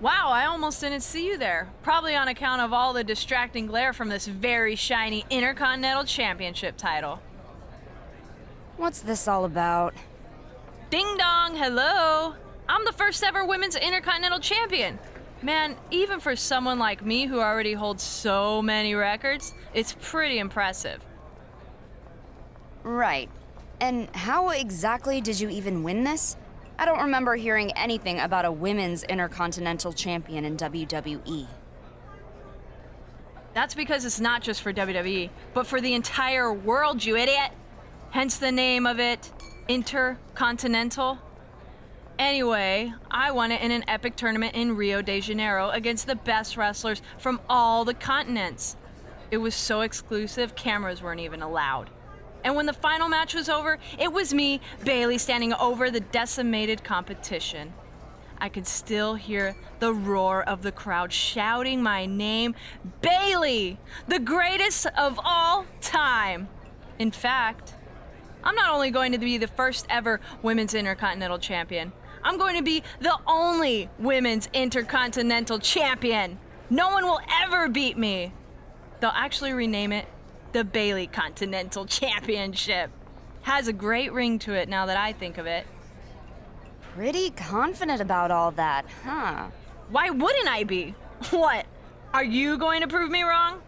Wow, I almost didn't see you there. Probably on account of all the distracting glare from this very shiny Intercontinental Championship title. What's this all about? Ding dong, hello! I'm the first ever women's Intercontinental Champion. Man, even for someone like me who already holds so many records, it's pretty impressive. Right. And how exactly did you even win this? I don't remember hearing anything about a women's Intercontinental Champion in WWE. That's because it's not just for WWE, but for the entire world, you idiot! Hence the name of it, Intercontinental. Anyway, I won it in an epic tournament in Rio de Janeiro against the best wrestlers from all the continents. It was so exclusive, cameras weren't even allowed. And when the final match was over, it was me, Bayley, standing over the decimated competition. I could still hear the roar of the crowd shouting my name Bayley, the greatest of all time. In fact, I'm not only going to be the first ever women's intercontinental champion, I'm going to be the only women's intercontinental champion. No one will ever beat me. They'll actually rename it the Bayley Continental Championship. Has a great ring to it now that I think of it. Pretty confident about all that, huh? Why wouldn't I be? What? Are you going to prove me wrong?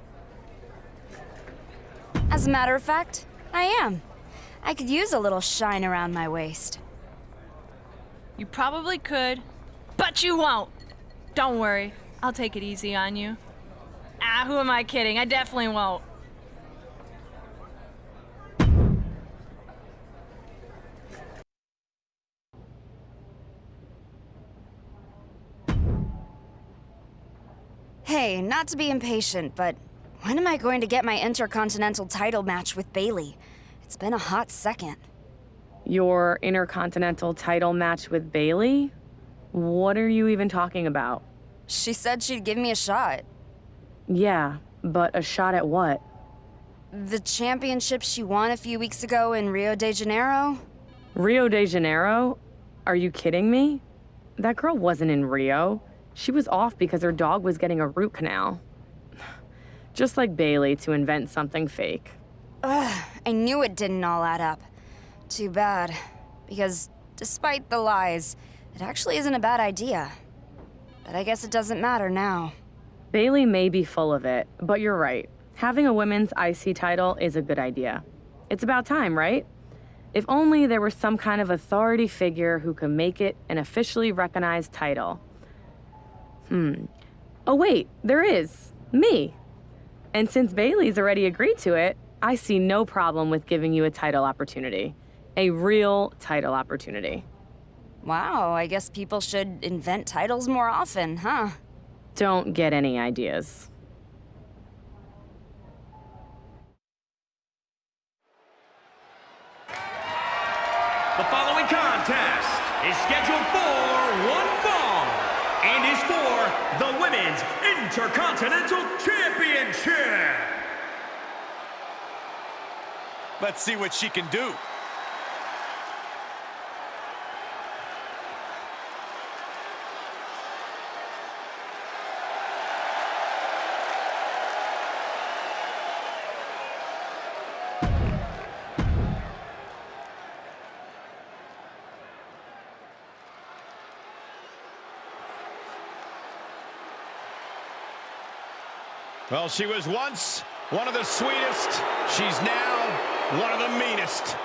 As a matter of fact, I am. I could use a little shine around my waist. You probably could, but you won't. Don't worry, I'll take it easy on you. Ah, who am I kidding? I definitely won't. Hey, not to be impatient, but when am I going to get my Intercontinental title match with Bayley? It's been a hot second. Your Intercontinental title match with Bayley? What are you even talking about? She said she'd give me a shot. Yeah, but a shot at what? The championship she won a few weeks ago in Rio de Janeiro? Rio de Janeiro? Are you kidding me? That girl wasn't in Rio. She was off because her dog was getting a root canal. Just like Bayley to invent something fake. Ugh, I knew it didn't all add up. Too bad. Because despite the lies, it actually isn't a bad idea. But I guess it doesn't matter now. Bayley may be full of it, but you're right. Having a women's IC title is a good idea. It's about time, right? If only there were some kind of authority figure who could make it an officially recognized title. Hmm. Oh, wait, there is. Me. And since Bayley's already agreed to it, I see no problem with giving you a title opportunity. A real title opportunity. Wow, I guess people should invent titles more often, huh? Don't get any ideas. The following contest is scheduled for one fall and is for the Women's Intercontinental Championship. Let's see what she can do. Well, she was once one of the sweetest. She's now one of the meanest.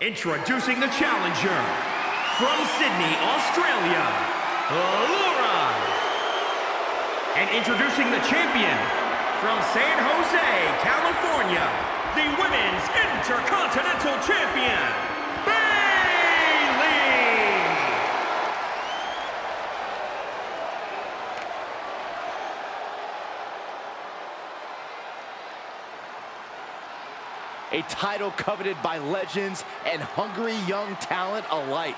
Introducing the challenger from Sydney, Australia, Laura. And introducing the champion from San Jose, California, the Women's Intercontinental Champion, Bayley. A title coveted by legends and hungry young talent alike.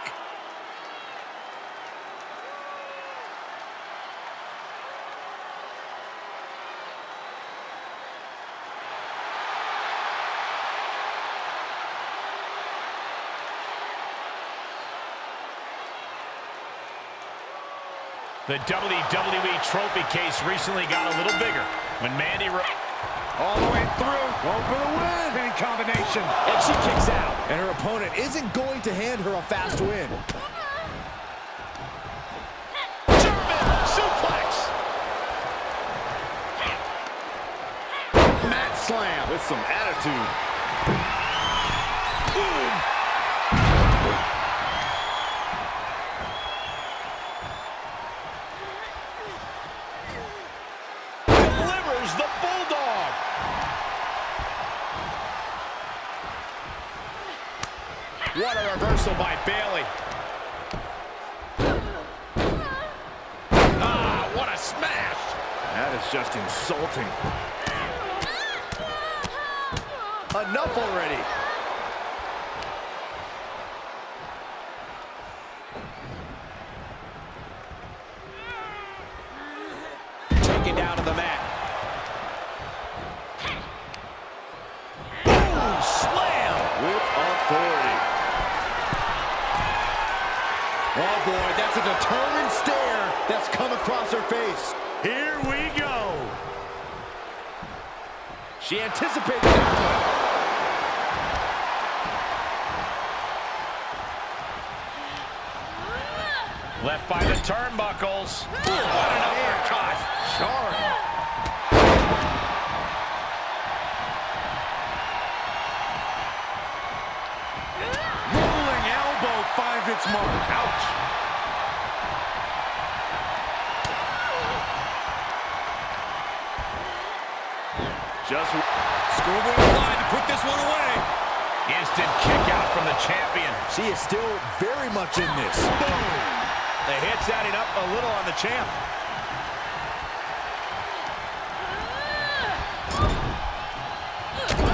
The WWE Trophy case recently got a little bigger when Mandy... Ro all the way through. Going for the win. Pin combination. And she kicks out. And her opponent isn't going to hand her a fast win. German suplex. Mat slam with some attitude. What a reversal by Bayley. Ah, what a smash. That is just insulting. Enough already. Taken down to the mat. Boom, slam with authority. Oh, boy, that's a determined stare that's come across her face. Here we go. She anticipated that one. Left by the turnbuckles. what an uppercut. Sharp. finds its mark. Ouch. Just schoolboy line to put this one away. Instant kick out from the champion. She is still very much in this. Boom. The hit's adding up a little on the champ.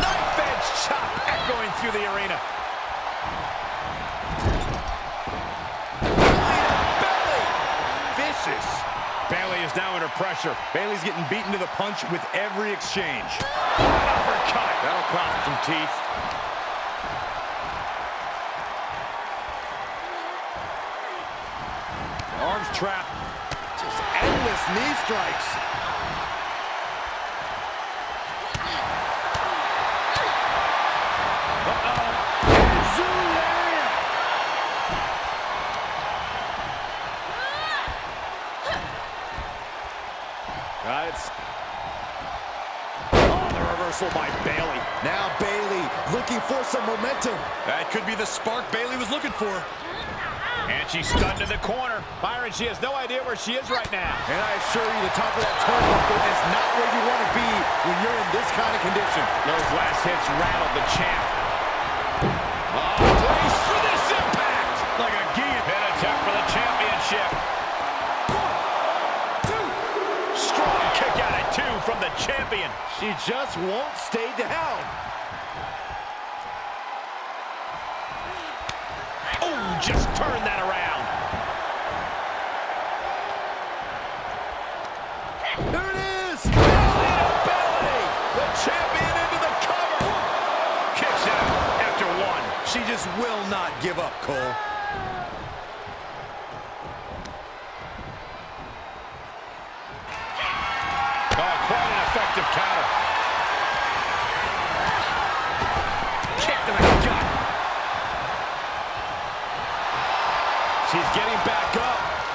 Knife edge chop echoing through the arena. Bayley is now under pressure. Bayley's getting beaten to the punch with every exchange. Uppercut. That'll cost some teeth. Arms trapped. Just endless knee strikes. Reversal by Bayley. Now Bayley looking for some momentum. That could be the spark Bayley was looking for. And she's stunned in the corner. Byron, she has no idea where she is right now. And I assure you, the top of that turnbuckle is not where you want to be when you're in this kind of condition. Those last hits rattled the champ. Oh, brace for this impact! Like a guillotine attack for the championship. Champion. She just won't stay down.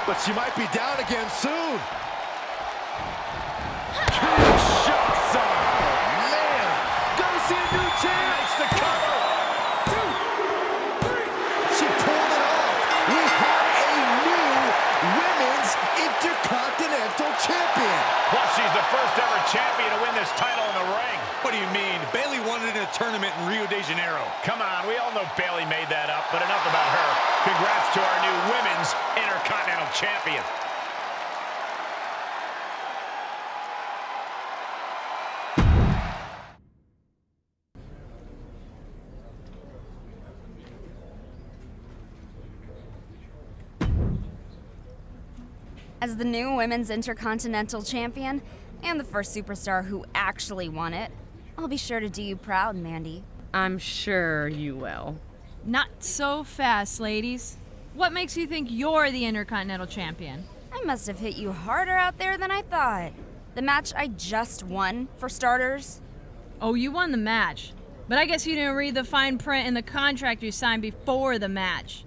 But she might be down again soon. Shots on. Man, gonna see a new chance. the cover. Two, three. She pulled it off. We have a new Women's Intercontinental Champion. Plus, she's the first ever champion to win this title in the ring. What do you mean? tournament in Rio de Janeiro. Come on, we all know Bayley made that up, but enough about her. Congrats to our new Women's Intercontinental Champion. As the new Women's Intercontinental Champion, and the first superstar who actually won it, I'll be sure to do you proud, Mandy. I'm sure you will. Not so fast, ladies. What makes you think you're the Intercontinental Champion? I must have hit you harder out there than I thought. The match I just won, for starters. Oh, you won the match. But I guess you didn't read the fine print in the contract you signed before the match.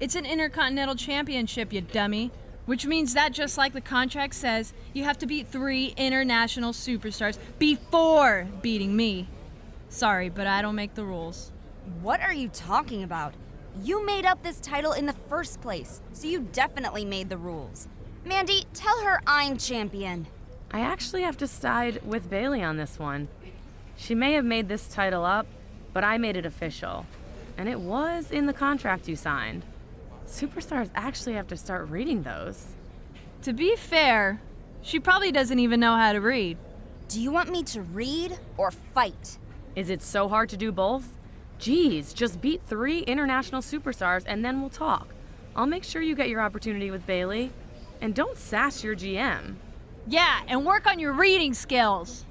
It's an Intercontinental Championship, you dummy. Which means that, just like the contract says, you have to beat three international superstars before beating me. Sorry, but I don't make the rules. What are you talking about? You made up this title in the first place, so you definitely made the rules. Mandy, tell her I'm champion. I actually have to side with Bayley on this one. She may have made this title up, but I made it official. And it was in the contract you signed. Superstars actually have to start reading those. To be fair, she probably doesn't even know how to read. Do you want me to read or fight? Is it so hard to do both? Geez, just beat three international superstars and then we'll talk. I'll make sure you get your opportunity with Bayley. And don't sass your GM. Yeah, and work on your reading skills.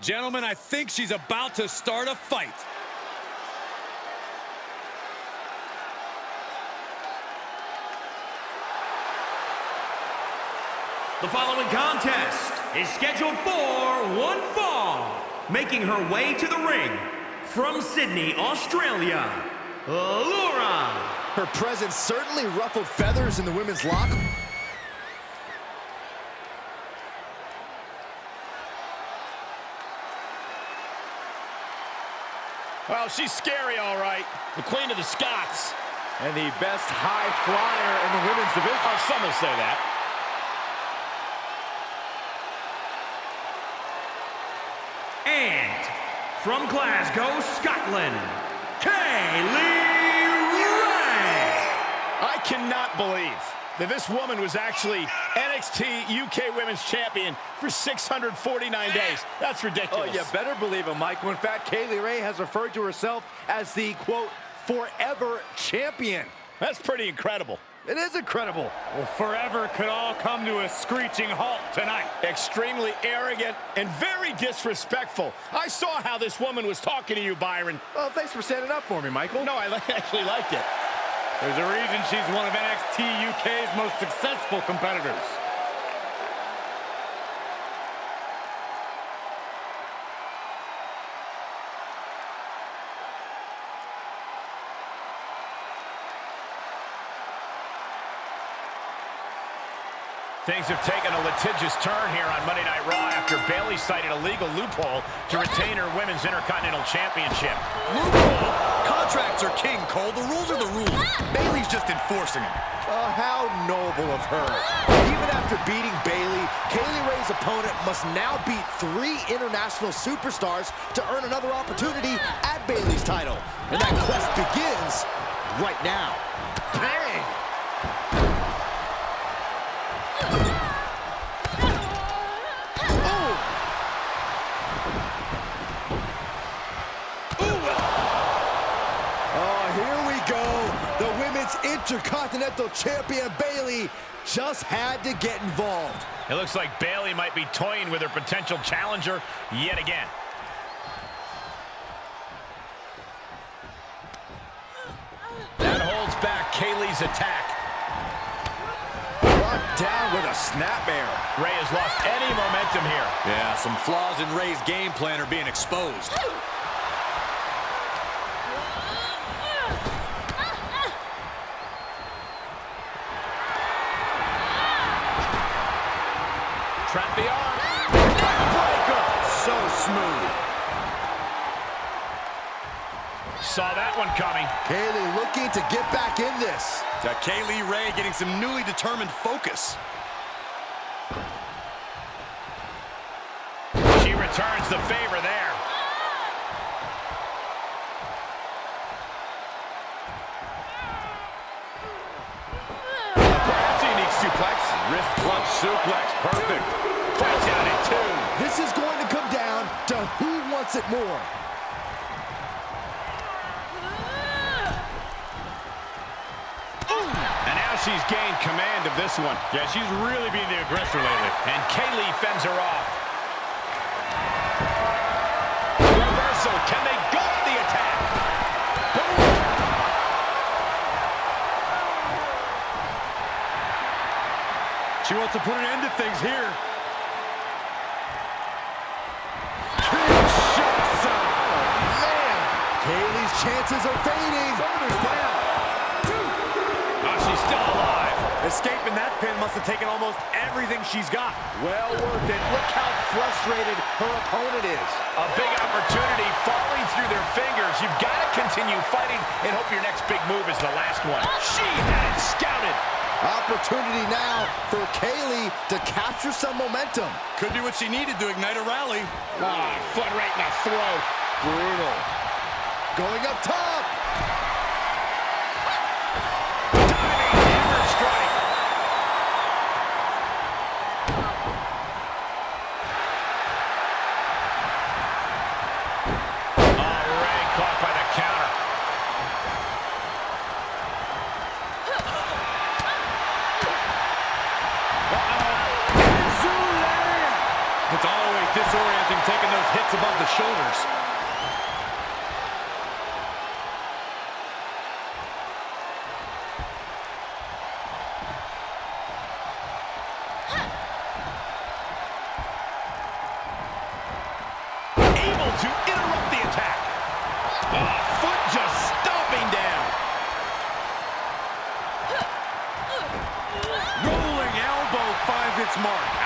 Gentlemen, I think she's about to start a fight. The following contest is scheduled for one fall. Making her way to the ring from Sydney, Australia, Laura. Her presence certainly ruffled feathers in the women's locker. Well, she's scary, all right. The queen of the Scots. And the best high flyer in the women's division. Oh, some will say that. And from Glasgow, Scotland, Kaylee Ray. I cannot believe that this woman was actually NXT UK Women's Champion for 649 days. That's ridiculous. Oh, ridiculous. you better believe it, Michael. In fact, Kay Lee Ray has referred to herself as the, quote, forever champion. That's pretty incredible. It is incredible. Well, forever could all come to a screeching halt tonight. Extremely arrogant and very disrespectful. I saw how this woman was talking to you, Byron. Well, thanks for standing up for me, Michael. No, I actually liked it. There's a reason she's one of NXT UK's most successful competitors. Things have taken a litigious turn here on Monday Night Raw after Bayley cited a legal loophole to retain her Women's Intercontinental Championship. Loophole? Contracts are king, Cole. The rules are the rules. Bayley's just enforcing them. Oh, how noble of her. Even after beating Bayley, Kaylee Ray's opponent must now beat three international superstars to earn another opportunity at Bayley's title. And that quest begins right now. Bang! Oh! Oh, here we go. The Women's Intercontinental Champion Bayley just had to get involved. It looks like Bayley might be toying with her potential challenger yet again. That holds back Kay Lee's attack. Brought down with a snapmare. Ray has lost any momentum here. Yeah, some flaws in Ray's game plan are being exposed. Kay Lee looking to get back in this. To Kay Lee Ray getting some newly determined focus. She returns the favor there. Perhaps a unique suplex. Wrist suplex. Perfect. Breaks out in two. This is going to come down to who wants it more. And now she's gained command of this one. Yeah, she's really being the aggressor lately. And Kay Lee fends her off. Reversal. Can they go on the attack? Boom. She wants to put an end to things here. Oh, man, Kay Lee's chances are fading. Oh, she's still alive. Escaping that pin must have taken almost everything she's got. Well worth it. Look how frustrated her opponent is. A big opportunity falling through their fingers. You've got to continue fighting and hope your next big move is the last one. She had it scouted. Opportunity now for Kay Lee to capture some momentum. Could be what she needed to ignite a rally. Ah, foot right in the throat. Brutal. Going up top. Mark.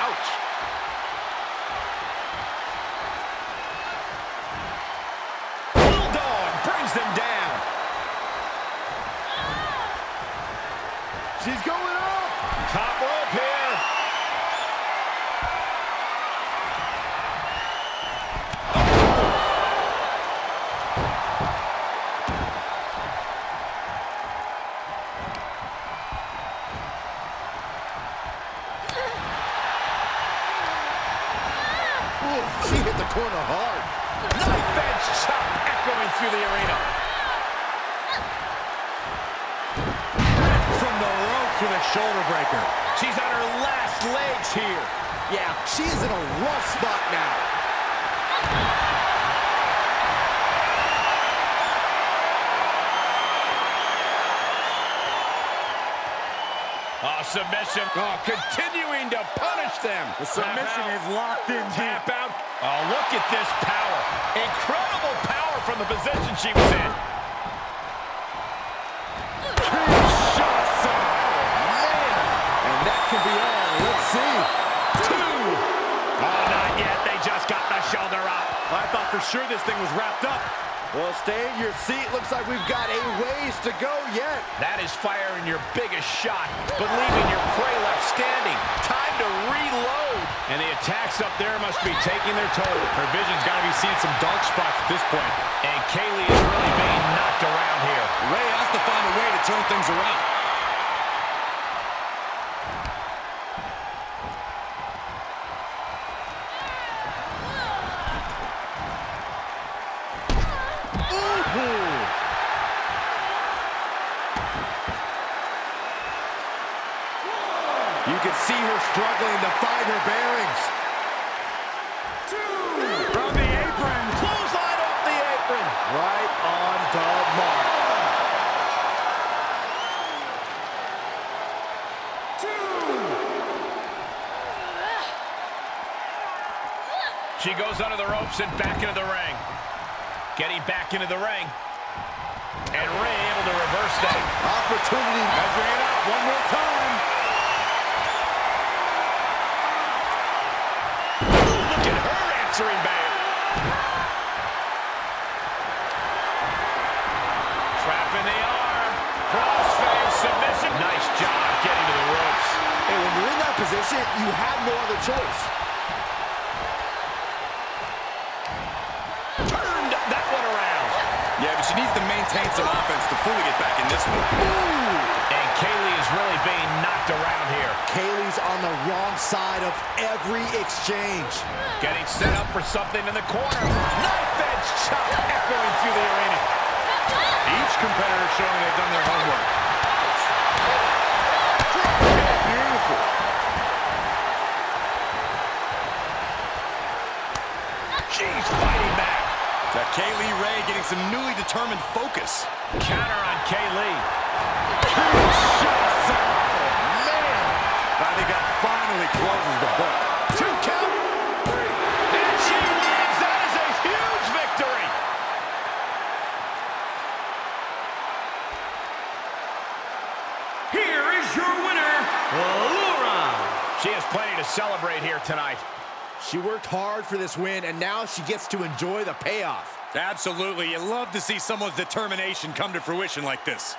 I thought for sure this thing was wrapped up. Well, stay in your seat. Looks like we've got a ways to go yet. That is firing your biggest shot, but leaving your prey left standing. Time to reload. And the attacks up there must be taking their toll. Her vision's got to be seeing some dark spots at this point. And Kay Lee is really being knocked around here. Ray has to find a way to turn things around. She needs to maintain some offense to fully get back in this one. And Kay Lee is really being knocked around here. Kay Lee's on the wrong side of every exchange. Getting set up for something in the corner. Knife edge chop echoing through the arena. Each competitor showing they've done their homework. Beautiful. She's fighting back. That Kay Lee Ray getting some newly determined focus. Counter on Kay Lee. Shots oh, Man! I think that finally closes the book. Two count. Three. And she wins. That is a huge victory. Here is your winner, Laura. She has plenty to celebrate here tonight. She worked hard for this win, and now she gets to enjoy the payoff. Absolutely. You love to see someone's determination come to fruition like this.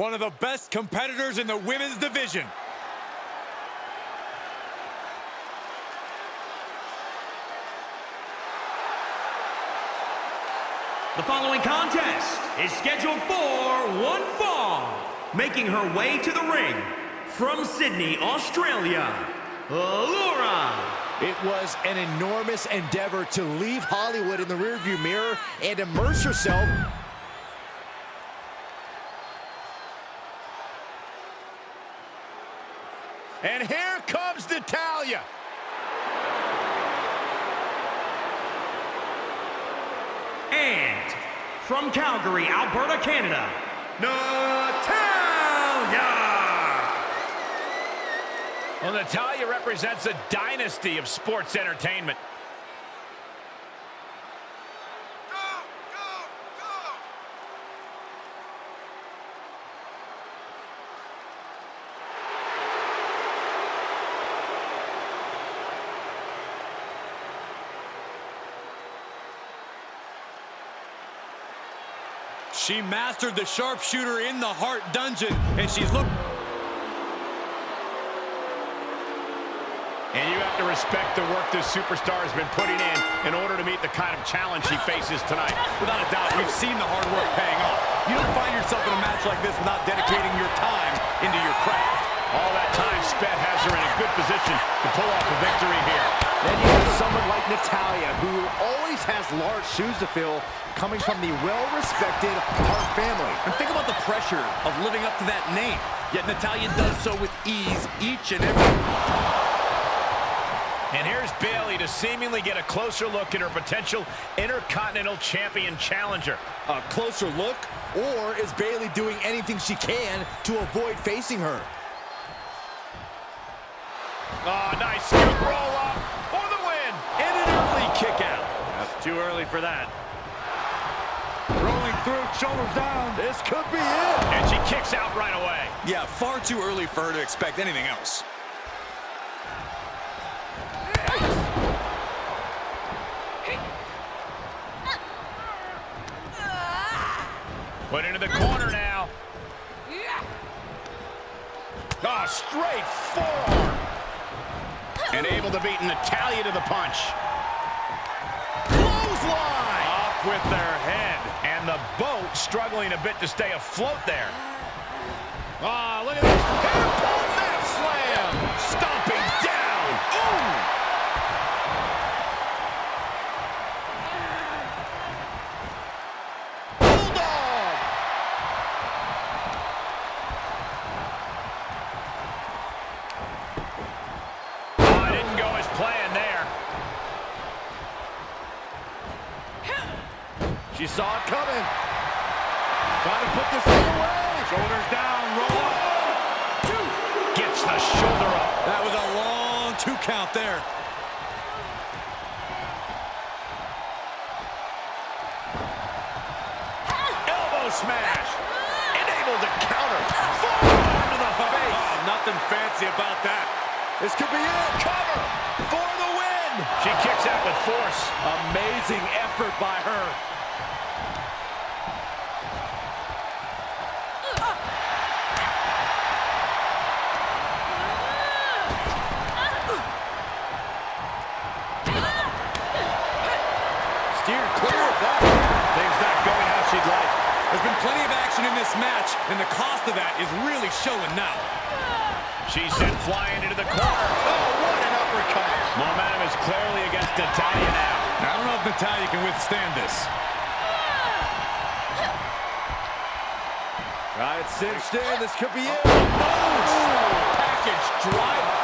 One of the best competitors in the women's division. The following contest is scheduled for one fall. Making her way to the ring from Sydney, Australia, Laura. It was an enormous endeavor to leave Hollywood in the rearview mirror and immerse herself And here comes Natalya. And from Calgary, Alberta, Canada, Natalya. Well, Natalya represents a dynasty of sports entertainment. She mastered the sharpshooter in the Hart dungeon, and she's looked... And you have to respect the work this superstar has been putting in in order to meet the kind of challenge she faces tonight. Without a doubt, we've seen the hard work paying off. You don't find yourself in a match like this without dedicating your time into your craft. All that time spent has her in a good position to pull off a victory here. Then you have someone like Natalya, who always has large shoes to fill, coming from the well-respected Hart family. And think about the pressure of living up to that name. Yet Natalya does so with ease each and every... And here's Bayley to seemingly get a closer look at her potential Intercontinental Champion challenger. A closer look, or is Bayley doing anything she can to avoid facing her? Oh, nice scoop roll up kick out. That's too early for that. Rolling through, shoulders down. This could be it. And she kicks out right away. Yeah, far too early for her to expect anything else. Put into the corner now. Oh, straight forearm. And able to beat Natalya to the punch. Clothesline! Off with their head. And the boat struggling a bit to stay afloat there. Oh, look at this. Hairpole mat slam. Stomping down. Ooh. Bulldog! Oh, it didn't go as planned there. She saw it coming. Trying to put this thing away. Shoulders down, roll up. a shoulder up. That was a long two count there. Elbow smash. And able to counter. Forearm to the face. Oh, nothing fancy about that. This could be it. Cover for the win. She kicks out with force. Amazing effort by her. Steered clear of that. Things not going how she'd like. There's been plenty of action in this match, and the cost of that is really showing now. She's sent flying into the corner. Oh, what an uppercut. Momentum is clearly against Natalya now. I don't know if Natalya can withstand this. Got it cinched in. This could be it. Oh, Package driver.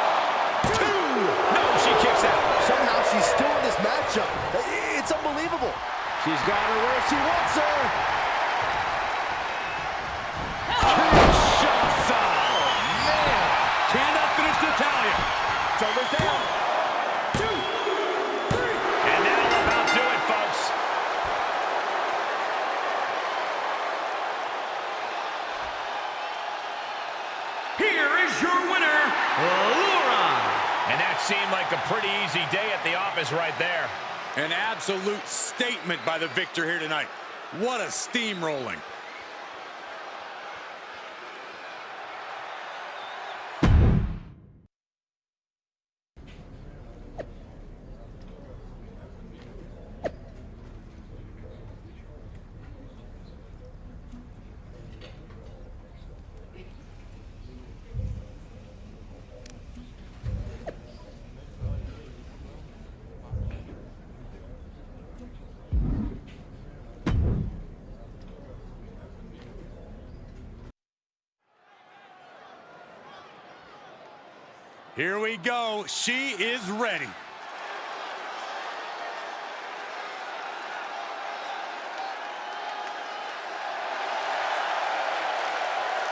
Two. No, she kicks out. Somehow she's still in this matchup. It's unbelievable. She's got her where she wants her. Office right there. An absolute statement by the victor here tonight. What a steamrolling. Here we go. She is ready.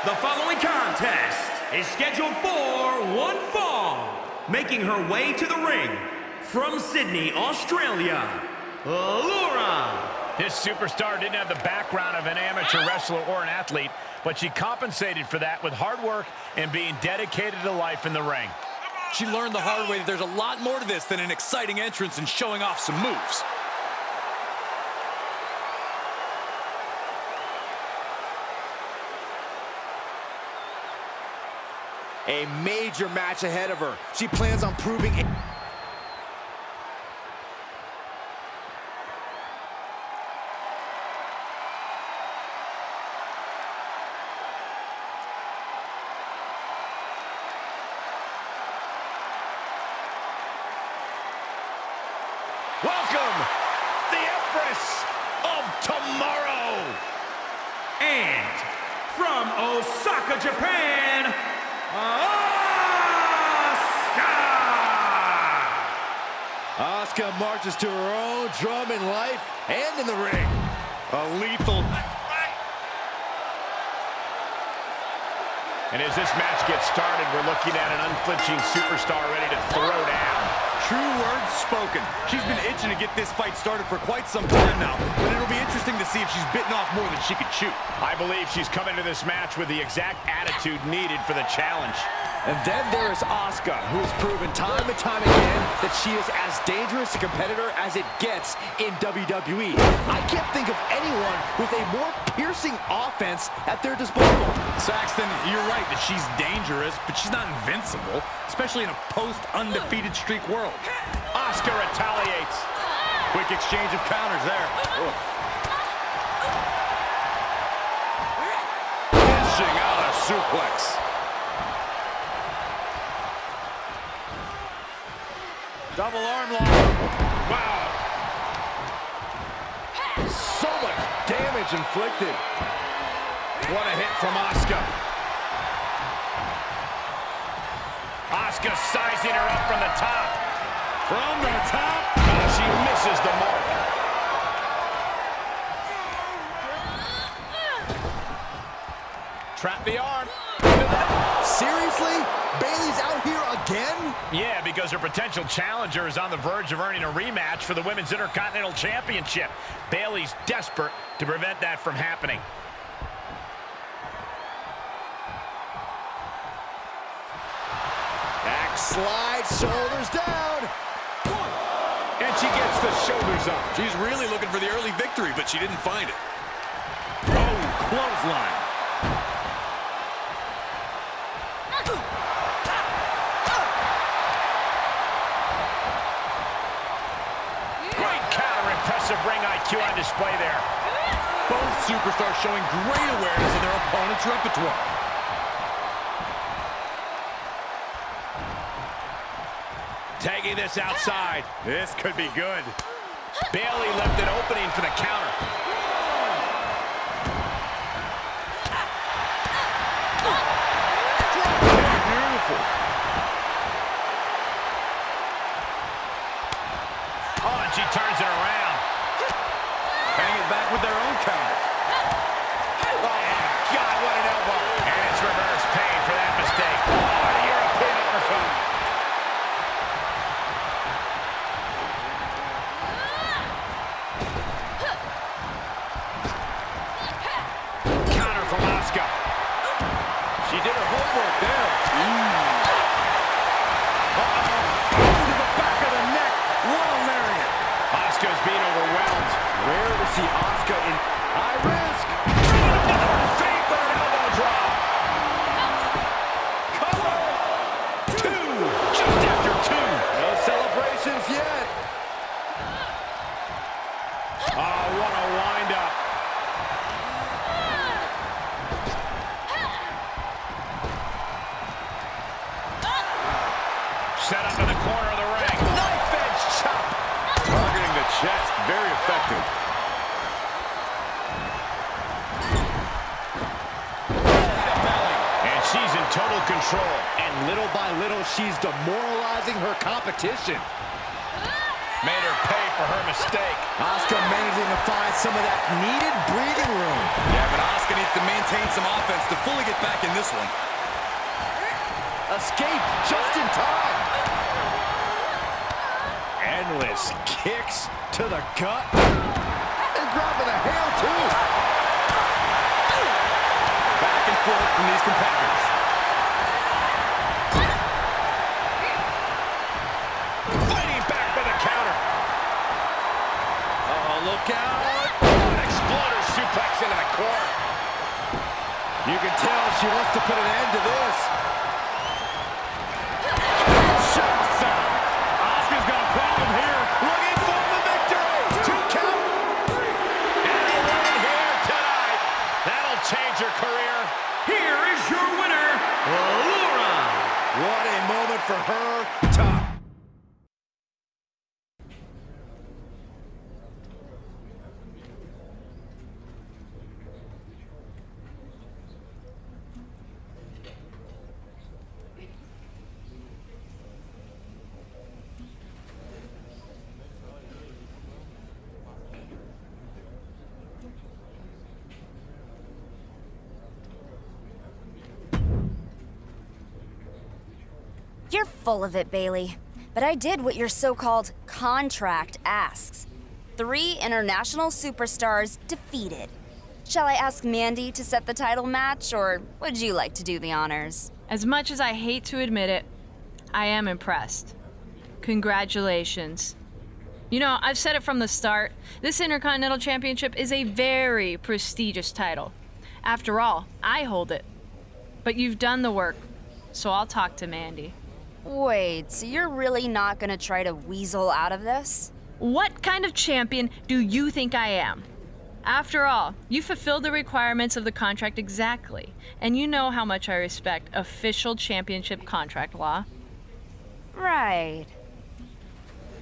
The following contest is scheduled for one fall. Making her way to the ring from Sydney, Australia, Laura. This superstar didn't have the background of an amateur wrestler or an athlete, but she compensated for that with hard work and being dedicated to life in the ring. She learned the hard way that there's a lot more to this than an exciting entrance and showing off some moves. A major match ahead of her. She plans on proving... Welcome, the Empress of Tomorrow. And from Osaka, Japan, Asuka. Asuka to her own drum in life and in the ring. A lethal... And as this match gets started, we're looking at an unflinching superstar ready to throw down. True words spoken. She's been itching to get this fight started for quite some time now, but it'll be interesting to see if she's bitten off more than she could chew. I believe she's come into this match with the exact attitude needed for the challenge. And then there is Asuka, who has proven time and time again that she is as dangerous a competitor as it gets in WWE. I can't think of anyone with a more piercing offense at their disposal. Saxton, you're right that she's dangerous, but she's not invincible, especially in a post-undefeated streak world. Asuka retaliates. Quick exchange of counters there. Dishing out a suplex. Double arm lock. Wow. So much damage inflicted. What a hit from Asuka. Asuka sizing her up from the top. From the top. Uh, she misses the mark. Trap the arm. Seriously? Bayley's out here again? Yeah, because her potential challenger is on the verge of earning a rematch for the Women's Intercontinental Championship. Bayley's desperate to prevent that from happening. Back slide, shoulders down. And she gets the shoulders up. She's really looking for the early victory, but she didn't find it. Oh, clothesline. Great counter, impressive ring IQ on display there. Both superstars showing great awareness of their opponent's repertoire. Tagging this outside. This could be good. Bayley left an opening for the counter. Total control. And little by little, she's demoralizing her competition. Made her pay for her mistake. Asuka managing to find some of that needed breathing room. Yeah, but Asuka needs to maintain some offense to fully get back in this one. Escape just in time. Endless kicks to the gut. And grabbing a hair, too. Back and forth from these competitors. Can tell she wants to put an end to this. Asuka's got a problem here. Looking for the victory. Two count. And a win here tonight. That'll change her career. Here is your winner, Laura. What a moment for her. Top. You're full of it, Bayley. But I did what your so-called contract asks. Three international superstars defeated. Shall I ask Mandy to set the title match, or would you like to do the honors? As much as I hate to admit it, I am impressed. Congratulations. You know, I've said it from the start this Intercontinental Championship is a very prestigious title. After all, I hold it. But you've done the work, so I'll talk to Mandy. Wait, so you're really not gonna try to weasel out of this? What kind of champion do you think I am? After all, you fulfilled the requirements of the contract exactly, and you know how much I respect official championship contract law. Right.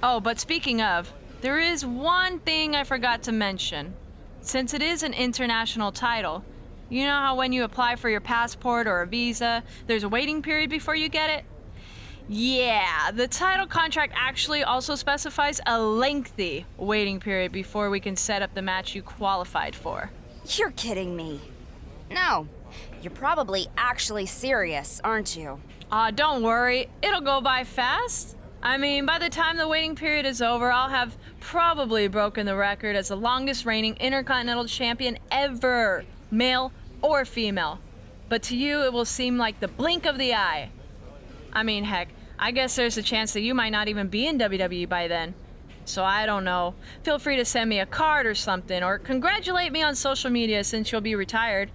Oh, but speaking of, there is one thing I forgot to mention. Since it is an international title, you know how when you apply for your passport or a visa, there's a waiting period before you get it? Yeah, the title contract actually also specifies a lengthy waiting period before we can set up the match you qualified for. You're kidding me. No, You're probably actually serious, aren't you? Aw, uh, don't worry. It'll go by fast. I mean, by the time the waiting period is over, I'll have probably broken the record as the longest reigning Intercontinental Champion ever, male or female. But to you, it will seem like the blink of the eye. I mean, heck, I guess there's a chance that you might not even be in WWE by then. So I don't know. Feel free to send me a card or something, or congratulate me on social media since you'll be retired.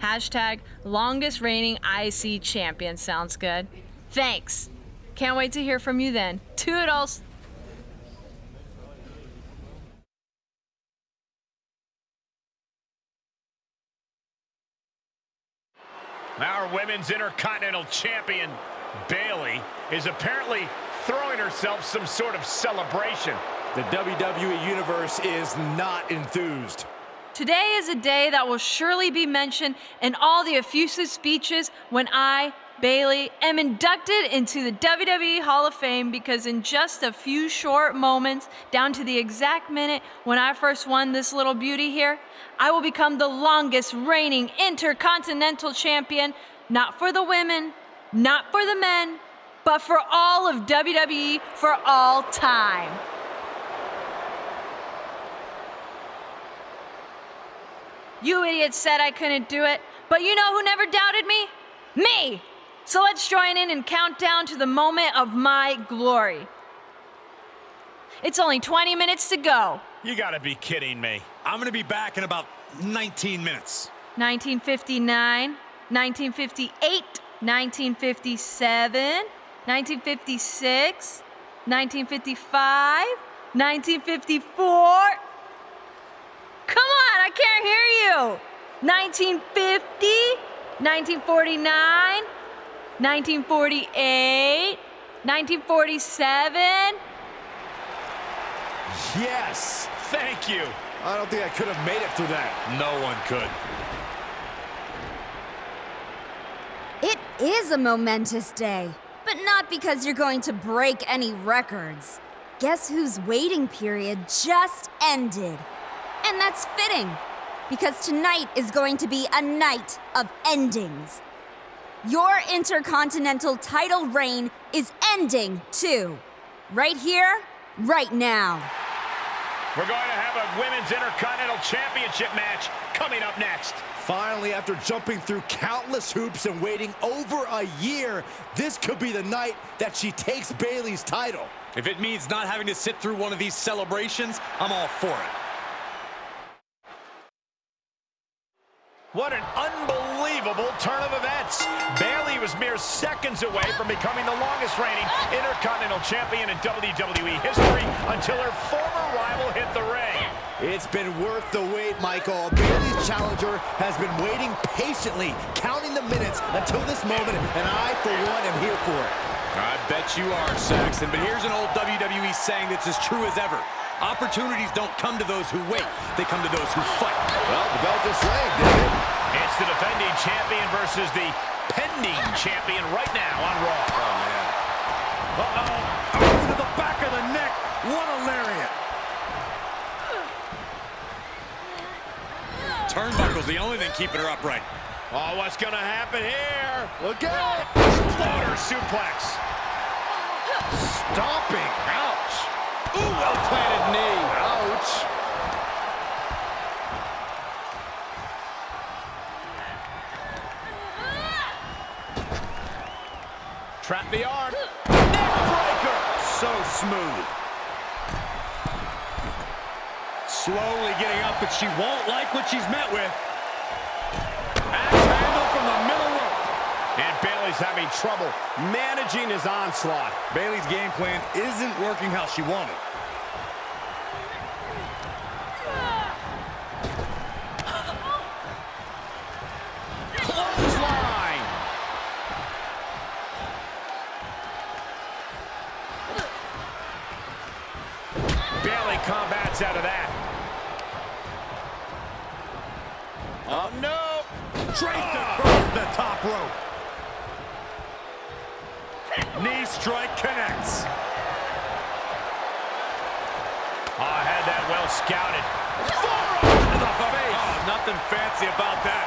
Hashtag longest reigning IC champion sounds good. Thanks. Can't wait to hear from you then. Toodles! Our women's Intercontinental Champion, Bayley, is apparently throwing herself some sort of celebration. The WWE Universe is not enthused. Today is a day that will surely be mentioned in all the effusive speeches when I, Bayley, am inducted into the WWE Hall of Fame because in just a few short moments, down to the exact minute when I first won this little beauty here, I will become the longest reigning Intercontinental Champion, not for the women, not for the men, but for all of WWE for all time. You idiots said I couldn't do it, but you know who never doubted me? Me! So let's join in and count down to the moment of my glory. It's only 20 minutes to go. You gotta be kidding me. I'm gonna be back in about 19 minutes. 1959, 1958, 1957, 1956, 1955, 1954. Come on, I can't hear you. 1950, 1949, 1948, 1947. Yes! Thank you. I don't think I could have made it through that. No one could. It is a momentous day, but not because you're going to break any records. Guess whose waiting period just ended? And that's fitting, because tonight is going to be a night of endings. Your Intercontinental title reign is ending, too. Right here, right now. We're going to have a Women's Intercontinental Championship match coming up next. Finally, after jumping through countless hoops and waiting over a year, this could be the night that she takes Bayley's title. If it means not having to sit through one of these celebrations, I'm all for it. What an unbelievable turn of events. Bayley was mere seconds away from becoming the longest reigning Intercontinental Champion in WWE history until her former rival hit the ring. It's been worth the wait, Michael. Bayley's challenger has been waiting patiently, counting the minutes until this moment, and I, for one, am here for it. I bet you are, Saxton, but here's an old WWE saying that's as true as ever. Opportunities don't come to those who wait. They come to those who fight. Well, the belt is rang, didn't? It's the defending champion versus the pending champion right now on Raw. Oh, man. Uh-oh. Oh, to the back of the neck. What a lariat. Turnbuckle's the only thing keeping her upright. Oh, what's going to happen here? Look out! Exploder suplex. Stomping. Ouch. Ooh, well-planted knee. Ouch. Trap the arm. Neck breaker. So smooth. Slowly getting up, but she won't like what she's met with. Axe handle from the middle rope. And Bayley's having trouble managing his onslaught. Bayley's game plan isn't working how she wanted. crazy about that.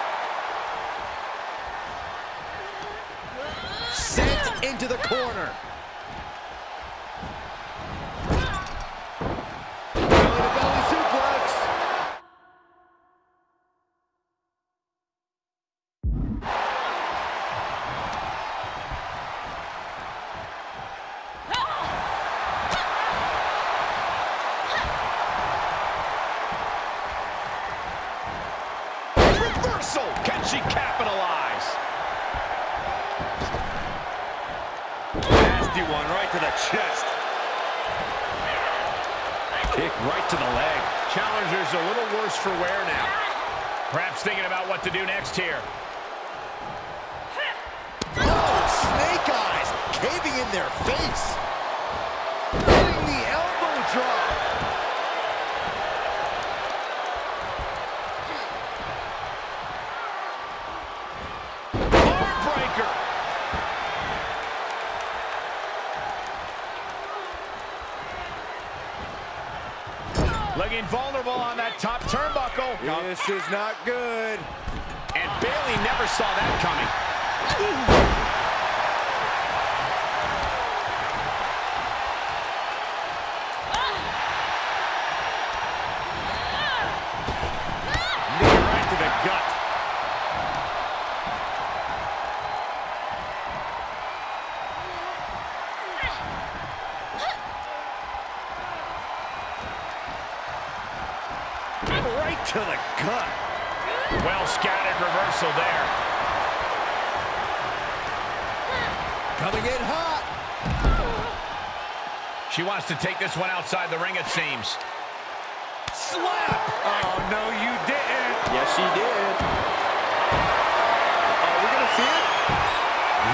Sent into the corner. Looking vulnerable on that top turnbuckle. This is not good. And Bayley never saw that coming. To the gut. Well scattered reversal there. Coming in hot. She wants to take this one outside the ring, it seems. Slap. Oh, no, you didn't. Yes, she did. Are we going to see it?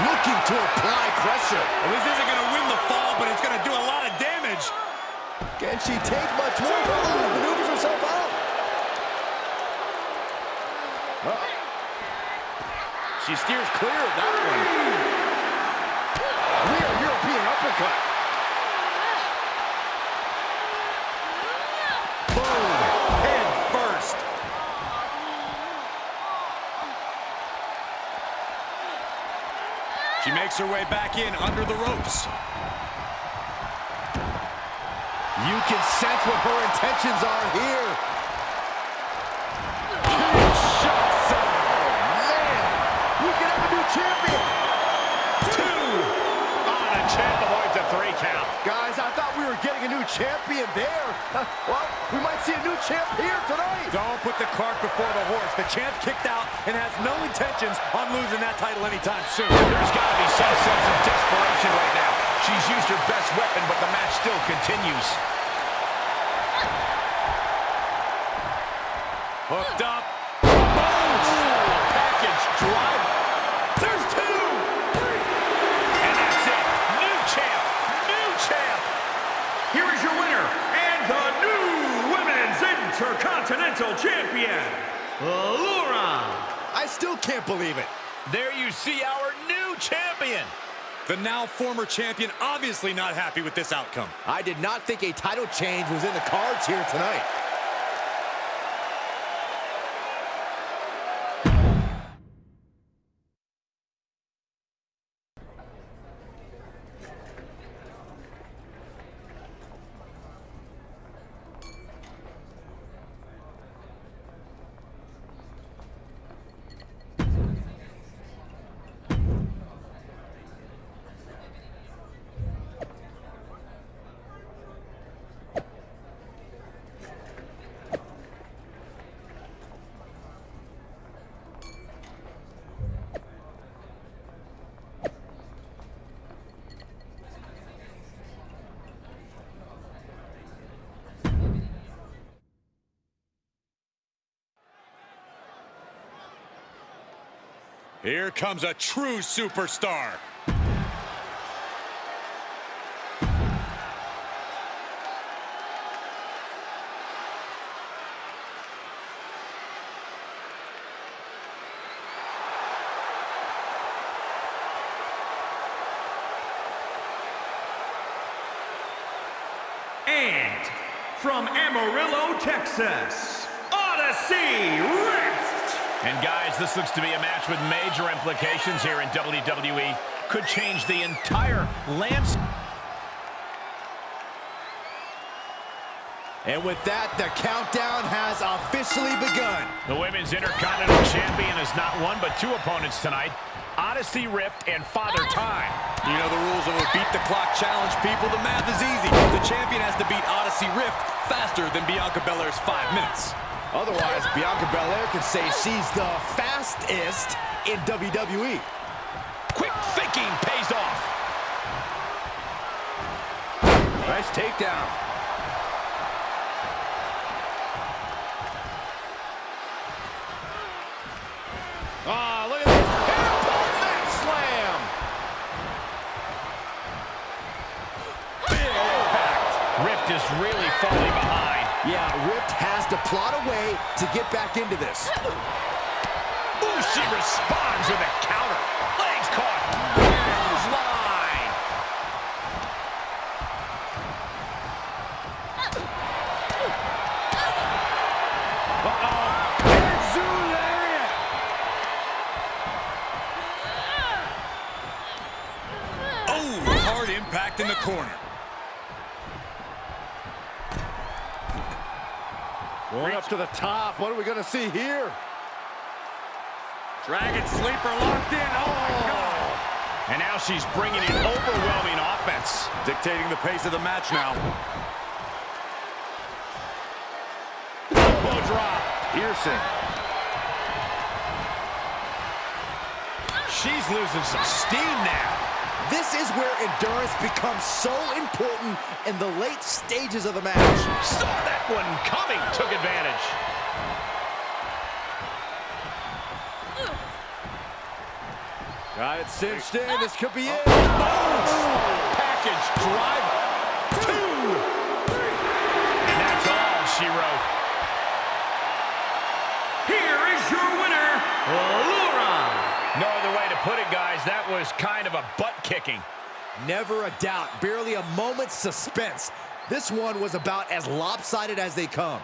Looking to apply pressure. Well, this isn't going to win the fall, but it's going to do a lot of damage. Can she take much more? Oh, maneuvers herself out. She steers clear of that one. Rear European uppercut. Boom. Head first. She makes her way back in under the ropes. You can sense what her intentions are here. Were getting a new champion there. Well, we might see a new champ here tonight. Don't put the cart before the horse. The champ kicked out and has no intentions on losing that title anytime soon. There's got to be some sense of desperation right now. She's used her best weapon, but the match still continues. Hooked up. Champion, Laura. I still can't believe it. There you see our new champion. The now former champion obviously not happy with this outcome. I did not think a title change was in the cards here tonight. Here comes a true superstar. And from Amarillo, Texas, Odyssey Rift. And guys, this looks to be a match with major implications here in WWE. could change the entire landscape. And with that, the countdown has officially begun. The Women's Intercontinental Champion has not one but two opponents tonight. Odyssey Rift and Father Time. You know the rules of a beat the clock challenge, people. The math is easy. The champion has to beat Odyssey Rift faster than Bianca Belair's five minutes. Otherwise, Bianca Belair can say she's the fastest in WWE. Quick thinking pays off. Nice takedown. Oh, look at this. Airport mat slam. Big impact. Rift is really falling behind. Yeah, Rift has to plot a way to get back into this. Ooh, she responds with a counter. Legs caught. Clothesline. Uh-oh. Hezu. Oh, hard impact in the corner. Going up to the top. What are we going to see here? Dragon Sleeper locked in. Oh, my God. And now she's bringing in overwhelming offense. Dictating the pace of the match now. Elbow drop. Piercing. She's losing some steam now. This is where endurance becomes so important in the late stages of the match. Saw that one coming. Took advantage. Got it cinched in. This could be it. Oh, Package drive. Put it, guys. That was kind of a butt kicking. Never a doubt. Barely a moment's suspense. This one was about as lopsided as they come.